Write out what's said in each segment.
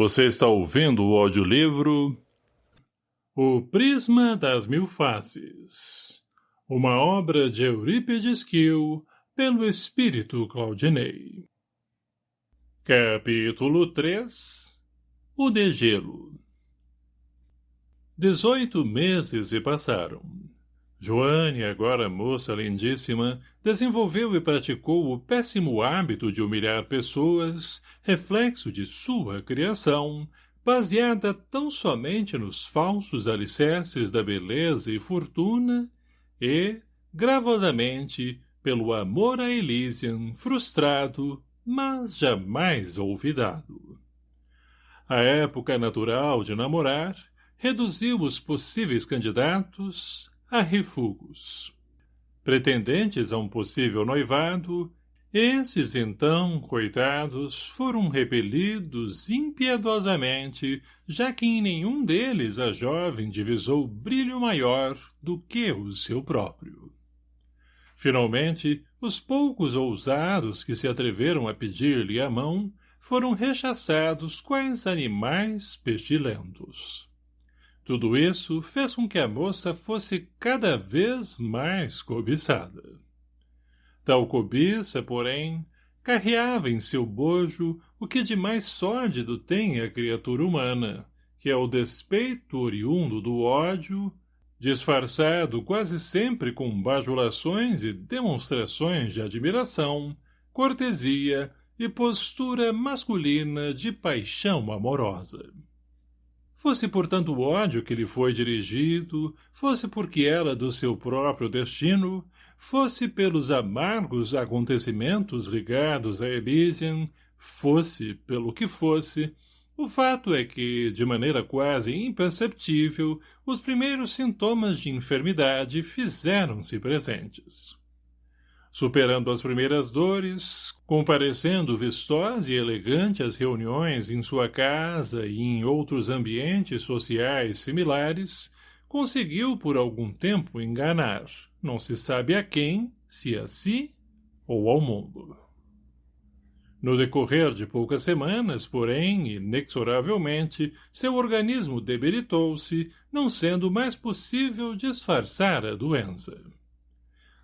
Você está ouvindo o audiolivro O Prisma das Mil Faces Uma obra de Eurípides Kiel pelo Espírito Claudinei Capítulo 3 O Degelo Dezoito meses se passaram. Joane, agora moça lindíssima, desenvolveu e praticou o péssimo hábito de humilhar pessoas, reflexo de sua criação, baseada tão somente nos falsos alicerces da beleza e fortuna, e, gravosamente, pelo amor a Elysian, frustrado, mas jamais olvidado. A época natural de namorar reduziu os possíveis candidatos a refugos. Pretendentes a um possível noivado, esses, então, coitados, foram repelidos impiedosamente, já que em nenhum deles a jovem divisou brilho maior do que o seu próprio. Finalmente, os poucos ousados que se atreveram a pedir-lhe a mão foram rechaçados quais animais pestilentos. Tudo isso fez com que a moça fosse cada vez mais cobiçada. Tal cobiça, porém, carreava em seu bojo o que de mais sórdido tem a criatura humana, que é o despeito oriundo do ódio, disfarçado quase sempre com bajulações e demonstrações de admiração, cortesia e postura masculina de paixão amorosa. Fosse por tanto ódio que lhe foi dirigido, fosse porque era do seu próprio destino, fosse pelos amargos acontecimentos ligados a Elysian, fosse pelo que fosse, o fato é que, de maneira quase imperceptível, os primeiros sintomas de enfermidade fizeram-se presentes superando as primeiras dores, comparecendo vistosa e elegante às reuniões em sua casa e em outros ambientes sociais similares, conseguiu por algum tempo enganar, não se sabe a quem, se a si ou ao mundo. No decorrer de poucas semanas, porém, inexoravelmente, seu organismo debilitou-se, não sendo mais possível disfarçar a doença.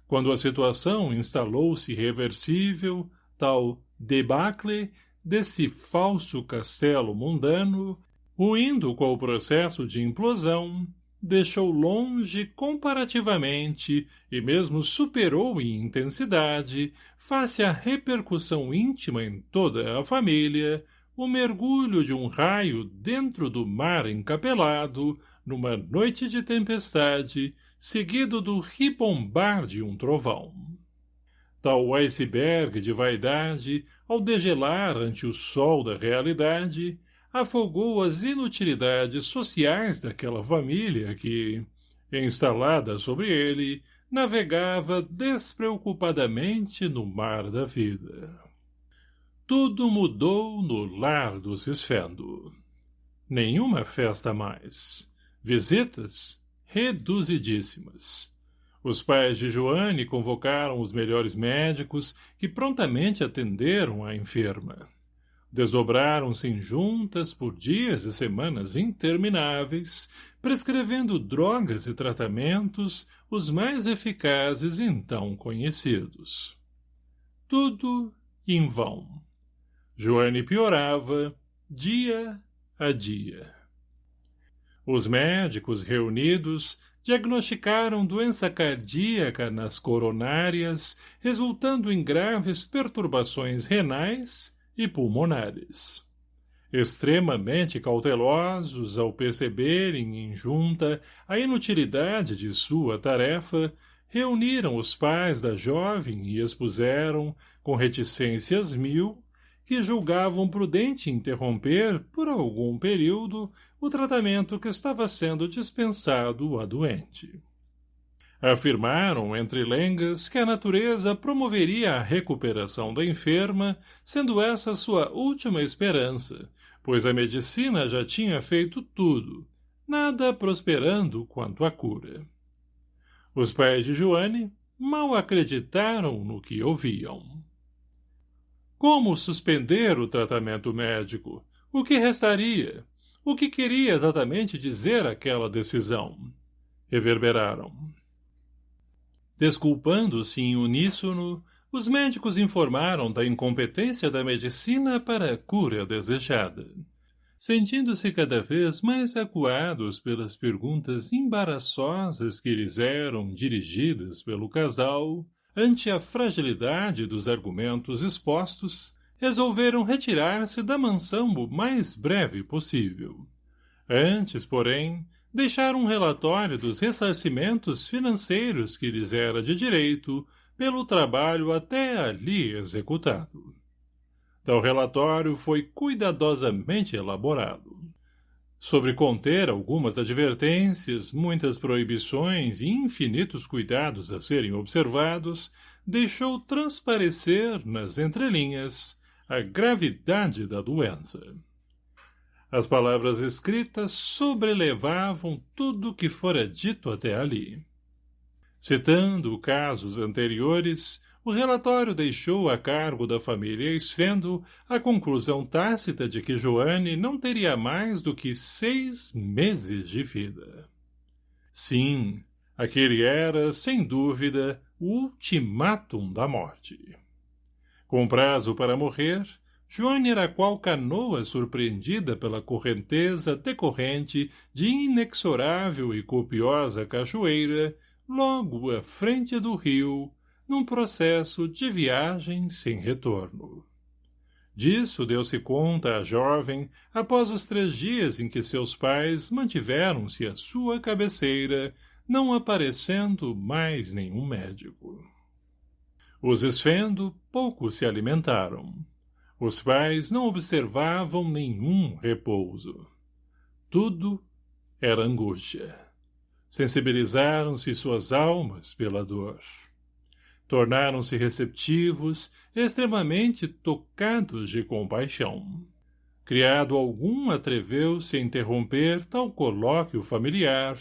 Quando a situação instalou-se irreversível, tal debacle desse falso castelo mundano, ruindo com o processo de implosão, deixou longe comparativamente e mesmo superou em intensidade, face à repercussão íntima em toda a família, o mergulho de um raio dentro do mar encapelado, numa noite de tempestade, seguido do ribombar de um trovão. Tal iceberg de vaidade, ao degelar ante o sol da realidade, afogou as inutilidades sociais daquela família que, instalada sobre ele, navegava despreocupadamente no mar da vida. Tudo mudou no lar do Cisfendo. Nenhuma festa mais. Visitas? Reduzidíssimas. Os pais de Joane convocaram os melhores médicos que prontamente atenderam a enferma. Desdobraram-se em juntas por dias e semanas intermináveis, prescrevendo drogas e tratamentos os mais eficazes então conhecidos. Tudo em vão. Joane piorava, dia a dia. Os médicos reunidos diagnosticaram doença cardíaca nas coronárias, resultando em graves perturbações renais e pulmonares. Extremamente cautelosos ao perceberem em junta a inutilidade de sua tarefa, reuniram os pais da jovem e expuseram, com reticências mil, que julgavam prudente interromper, por algum período, o tratamento que estava sendo dispensado à doente. Afirmaram entre lengas que a natureza promoveria a recuperação da enferma, sendo essa sua última esperança, pois a medicina já tinha feito tudo, nada prosperando quanto à cura. Os pais de Joane mal acreditaram no que ouviam. Como suspender o tratamento médico? O que restaria? O que queria exatamente dizer aquela decisão? Reverberaram. Desculpando-se em uníssono, os médicos informaram da incompetência da medicina para a cura desejada. Sentindo-se cada vez mais acuados pelas perguntas embaraçosas que lhes eram dirigidas pelo casal, ante a fragilidade dos argumentos expostos, resolveram retirar-se da mansão o mais breve possível. Antes, porém, deixar um relatório dos ressarcimentos financeiros que lhes era de direito pelo trabalho até ali executado. Tal relatório foi cuidadosamente elaborado. Sobre conter algumas advertências, muitas proibições e infinitos cuidados a serem observados, deixou transparecer, nas entrelinhas, a gravidade da doença. As palavras escritas sobrelevavam tudo o que fora dito até ali. Citando casos anteriores, o relatório deixou a cargo da família Esfendo a conclusão tácita de que Joane não teria mais do que seis meses de vida. Sim, aquele era, sem dúvida, o ultimátum da morte. Com prazo para morrer, Joane era qual canoa surpreendida pela correnteza decorrente de inexorável e copiosa cachoeira, logo à frente do rio, num processo de viagem sem retorno. Disso deu-se conta a jovem após os três dias em que seus pais mantiveram-se à sua cabeceira, não aparecendo mais nenhum médico. Os esfendo pouco se alimentaram. Os pais não observavam nenhum repouso. Tudo era angústia. Sensibilizaram-se suas almas pela dor. Tornaram-se receptivos, extremamente tocados de compaixão. Criado algum atreveu-se a interromper tal colóquio familiar,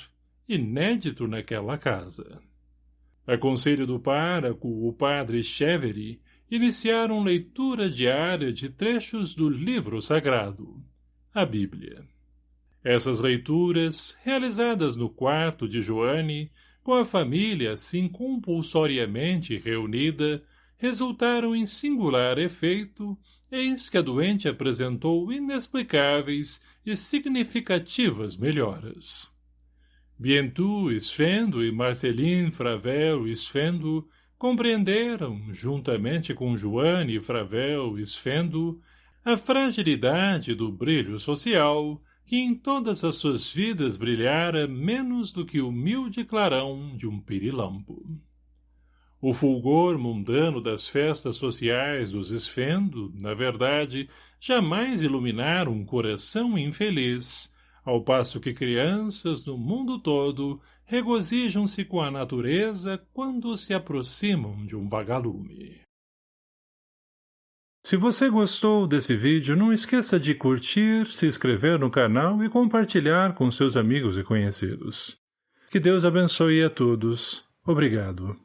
inédito naquela casa. A conselho do páraco, o padre Chevery, iniciaram leitura diária de trechos do livro sagrado, a Bíblia. Essas leituras, realizadas no quarto de Joane, com a família assim compulsoriamente reunida, resultaram em singular efeito, eis que a doente apresentou inexplicáveis e significativas melhoras. Bientu Esfendo e Marceline Fravel Esfendo compreenderam, juntamente com Joane Fravel Esfendo, a fragilidade do brilho social que em todas as suas vidas brilhara menos do que o humilde clarão de um pirilampo. O fulgor mundano das festas sociais dos Esfendo, na verdade, jamais iluminara um coração infeliz, ao passo que crianças no mundo todo regozijam-se com a natureza quando se aproximam de um vagalume. Se você gostou desse vídeo, não esqueça de curtir, se inscrever no canal e compartilhar com seus amigos e conhecidos. Que Deus abençoe a todos. Obrigado.